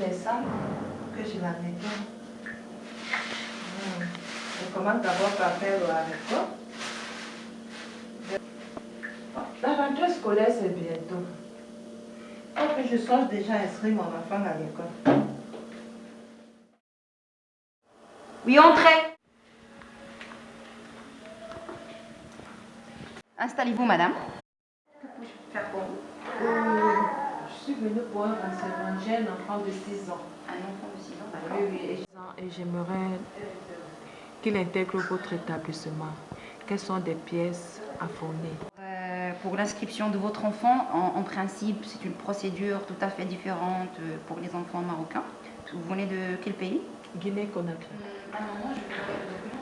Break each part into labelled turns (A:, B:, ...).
A: Est sale, que je la nettoie. Hmm. Je commence d'abord par faire le haricot. La rentrée scolaire, c'est bientôt. Faut que je songe déjà à inscrire mon enfant à l'école.
B: Oui, entrez. Installez-vous, madame.
A: Venue pour un. J'ai un enfant de 6 ans.
B: Un enfant de 6 ans, d'accord.
A: Oui, oui. Et j'aimerais qu'il intègre votre établissement. Quelles sont des pièces à fournir?
B: Euh, pour l'inscription de votre enfant, en, en principe, c'est une procédure tout à fait différente euh, pour les enfants marocains. Vous venez de quel pays?
A: Guinée-Conakry.
B: Un moment, je vais regarder le document.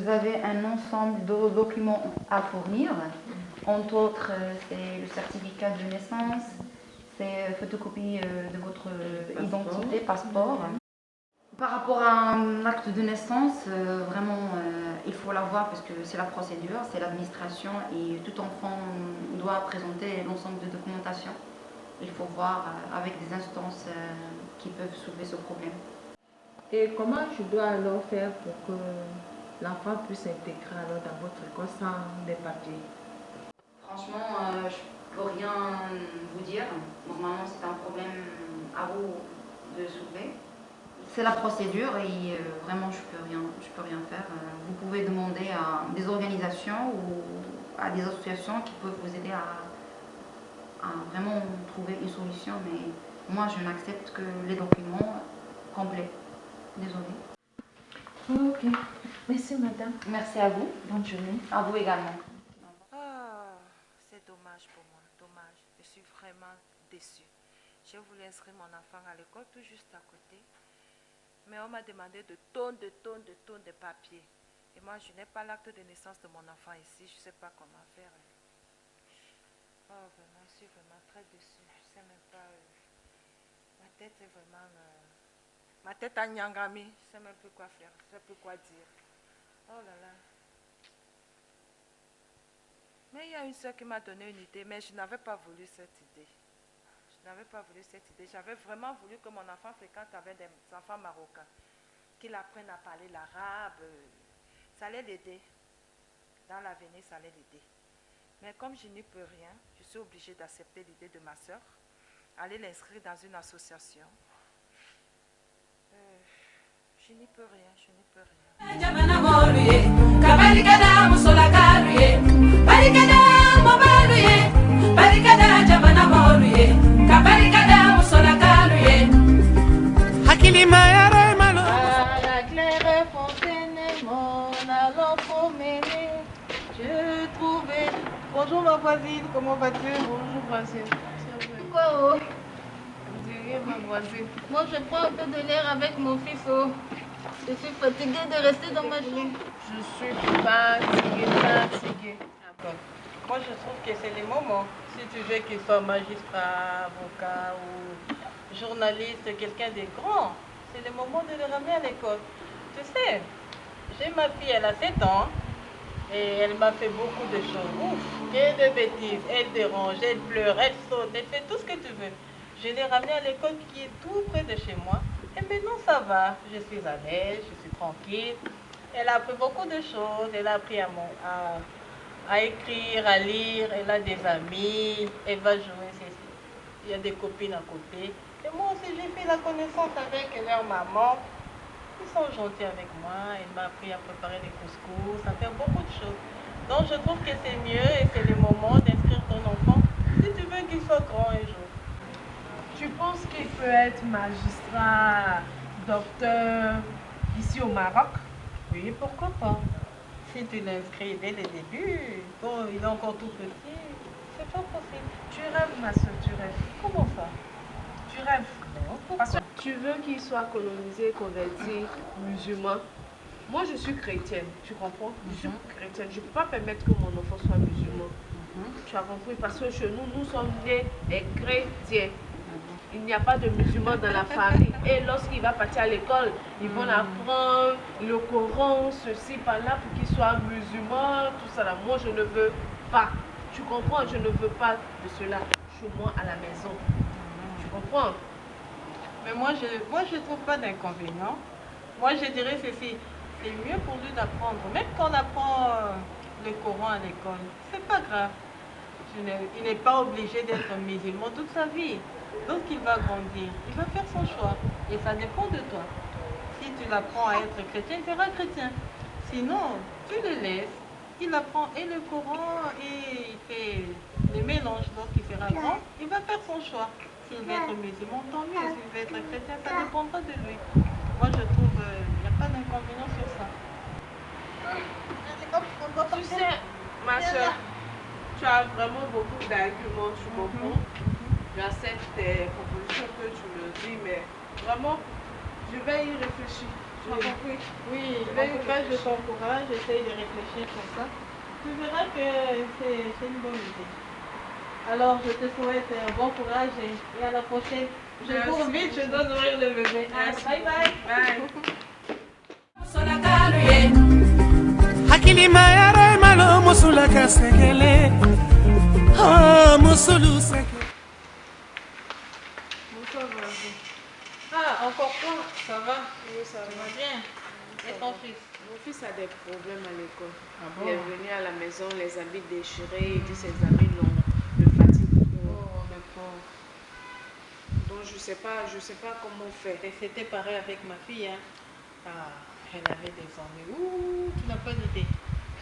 B: Vous avez un ensemble de documents à fournir. Entre autres, euh, c'est le certificat de naissance, c'est photocopie euh, de votre euh, identité, passeport. Par rapport à un acte de naissance, euh, vraiment, euh, il faut l'avoir parce que c'est la procédure, c'est l'administration et tout enfant doit présenter l'ensemble de documentation. Il faut voir euh, avec des instances euh, qui peuvent soulever ce problème.
A: Et comment je dois alors faire pour que l'enfant puisse s'intégrer alors dans votre école sans des papiers
B: Franchement, euh, je peux rien vous dire. Normalement, c'est un problème à vous de soulever. C'est la procédure et euh, vraiment, je peux rien, je peux rien faire. Euh, vous pouvez demander à des organisations ou à des associations qui peuvent vous aider à, à vraiment trouver une solution. Mais moi, je n'accepte que les documents complets. Désolée.
A: Ok. Merci madame.
B: Merci à vous.
A: Bonne journée.
B: À vous également.
C: Ah, c'est dommage pour moi, dommage. Je suis vraiment déçue. J'ai voulu inscrire mon enfant à l'école tout juste à côté. Mais on m'a demandé de tonnes, de tonnes, de tonnes de papiers. Et moi, je n'ai pas l'acte de naissance de mon enfant ici. Je ne sais pas comment faire. Oh, vraiment, je suis vraiment très déçue. Je ne sais même pas. euh, ma tête est vraiment. euh, ma tête a nyangami. Je ne sais même plus quoi faire. Je ne sais plus quoi dire. Oh là là. Mais il y a une soeur qui m'a donné une idée, mais je n'avais pas voulu cette idée. Je n'avais pas voulu cette idée. J'avais vraiment voulu que mon enfant fréquente avec des enfants marocains, qu'il apprenne à parler l'arabe. Ça allait l'aider. Dans l'avenir, ça allait l'aider. Mais comme je n'y peux rien, je suis obligée d'accepter l'idée de ma soeur, aller l'inscrire dans une association. Euh, je n'y peux rien, je n'y peux rien.
A: Mon allant promener, je trouvais. Bonjour ma voisine, comment vas-tu? Bonjour voisine.
D: Quoi oh?
A: Vous diriez ma voisine.
D: Moi je prends un peu de l'air avec mon fils oh. Je suis fatiguée de rester dans ma chambre.
A: Je suis fatiguée, fatiguée. D'accord. Moi, je trouve que c'est les moments. Si tu veux qu'il soit magistrat, avocat ou journaliste, quelqu'un de grand, c'est le moment de le ramener à l'école. Tu sais, j'ai ma fille, elle a 7 ans, et elle m'a fait beaucoup de choses. Ouf, et de bêtises. Elle dérange, elle pleure, elle saute, elle fait tout ce que tu veux. Je l'ai ramenée à l'école qui est tout près de chez moi. Et maintenant, ça va. Je suis à l'aise, je suis tranquille. Elle a appris beaucoup de choses. Elle a appris à, à, à écrire, à lire. Elle a des amis. Elle va jouer. Il y a des copines à côté. Et moi aussi, j'ai fait la connaissance avec leur maman. Ils sont gentils avec moi. Elle m'a appris à préparer des couscous, à faire beaucoup de choses. Donc, je trouve que c'est mieux et c'est le moment d'inscrire ton enfant si tu veux qu'il soit grand un jour.
E: Tu penses qu'il peut être magistrat, docteur ici au Maroc?
A: Oui, pourquoi pas Si tu l'inscris dès le début, bon, il est encore tout petit, c'est pas possible.
E: Tu rêves, ma soeur, tu rêves.
A: Comment ça?
E: Tu rêves.
A: Non,
E: Parce que tu veux qu'il soit colonisé, converti, musulman. Moi, je suis chrétienne, tu comprends? Je suis chrétienne. Je ne peux pas permettre que mon enfant soit musulman. Tu as compris? Parce que chez nous, nous sommes nés des chrétiens. il n'y a pas de musulmans dans la famille. Et lorsqu'il va partir à l'école, ils vont apprendre le Coran, ceci, par là, pour qu'il soit musulman, tout ça. Là. Moi, je ne veux pas. Tu comprends? Je ne veux pas de cela chez moi à la maison.
A: Mais moi, je ne moi, je trouve pas d'inconvénient. Moi, je dirais ceci. C'est mieux pour lui d'apprendre. Même quand on apprend euh, le Coran à l'école, c'est pas grave. Il n'est pas obligé d'être musulman toute sa vie. Lorsqu'il va grandir, il va faire son choix. Et ça dépend de toi. Si tu l'apprends à être chrétien, il sera chrétien. Sinon, tu le laisses. Il apprend et le Coran et il fait les mélanges. Lorsqu'il sera grand, il va faire son choix. S'il veut être musulman, tant mieux. S'il veut être chrétien, ça dépendra de lui. Moi, je trouve qu'il n'y a pas d'inconvénient sur ça.
E: Tu sais, ma soeur, tu as vraiment beaucoup d'arguments, tu comprends J'accepte tes propositions que tu me dis, mais vraiment, je vais y réfléchir. As
A: Oui. Oui,
E: Je
A: en
E: vais
A: tout
E: y
A: cas, je t'encourage, j'essaye de réfléchir sur ça. Tu verras que c'est une bonne idée. Alors, je te souhaite un bon courage et, à la prochaine. Je
E: Merci.
A: cours vite, je dois nourrir le bébé. Ah,
E: Merci.
A: Bye bye.
E: Bye.
F: malo musulaka oh, musulu.
A: Ah, encore toi Ça va?
E: Oui, ça va.
A: bien? Et ton fils?
E: Mon fils a des problèmes à l'école.
A: Ah
E: Il est venu à la maison, les habits déchirés, il dit ses amis l'ont le fatiguent.
A: Oh, le pauvre.
E: Je sais pas, je sais pas comment faire.
A: Et c'était pareil avec ma fille. Hein. Ah, elle avait des ennuis. Ouh, tu n'as pas d'idée.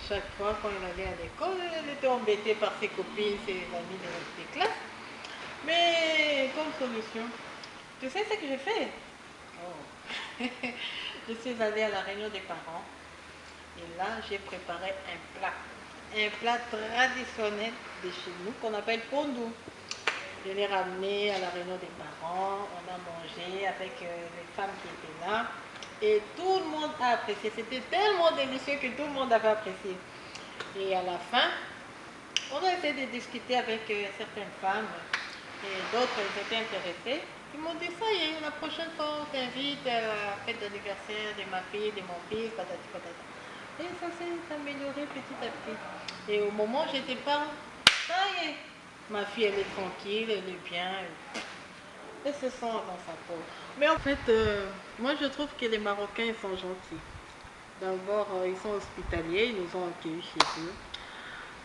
A: Chaque fois quand elle allait à l'école, elle était embêtée par ses copines, ses amis de des classes. Mais comme solution, tu sais ce que j'ai fait? Oh. Je suis allée à la réunion des parents. Et là, j'ai préparé un plat. Un plat traditionnel de chez nous qu'on appelle pondou. Je l'ai ramené à la réunion des parents, on a mangé avec euh, les femmes qui étaient là et tout le monde a apprécié. C'était tellement délicieux que tout le monde avait apprécié. Et à la fin, on a essayé de discuter avec euh, certaines femmes et d'autres étaient intéressés. Ils m'ont dit ça y est, la prochaine fois on t'invite à la fête d'anniversaire de ma fille, de mon fils, patati patata. Et ça s'est amélioré petit à petit. Et au moment j'étais pas, ça y est, ma fille elle est tranquille, elle est bien. Elle, se sent dans sa peau. Mais en fait, euh, moi je trouve que les Marocains ils sont gentils. D'abord, euh, ils sont hospitaliers, ils nous ont accueillis chez eux.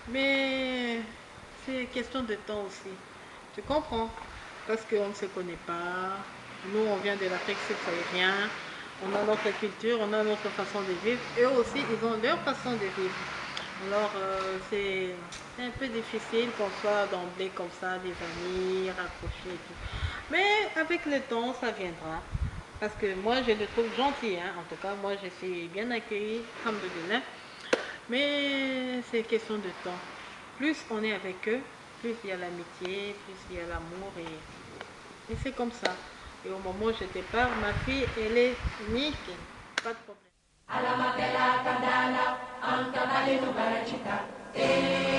A: Mais c'est question de temps aussi. Tu comprends? Parce qu'on ne se connaît pas. Nous, on vient de l'Afrique subsaharienne. On a notre culture, on a notre façon de vivre. Eux aussi, ils ont leur façon de vivre. Alors, euh, c'est un peu difficile qu'on soit d'emblée comme ça, des amis, rapprochés et tout. Mais avec le temps, ça viendra. Parce que moi, je les trouve gentils. hein. En tout cas, moi, je suis bien accueillie, alhamdoulilah. Mais c'est question de temps. Plus on est avec eux, plus il y a l'amitié, plus il y a l'amour. Et, et c'est comme ça. Et au moment où je parle, ma fille, elle est nickel. Pas de problème.
G: vale do Baratitá. Ei.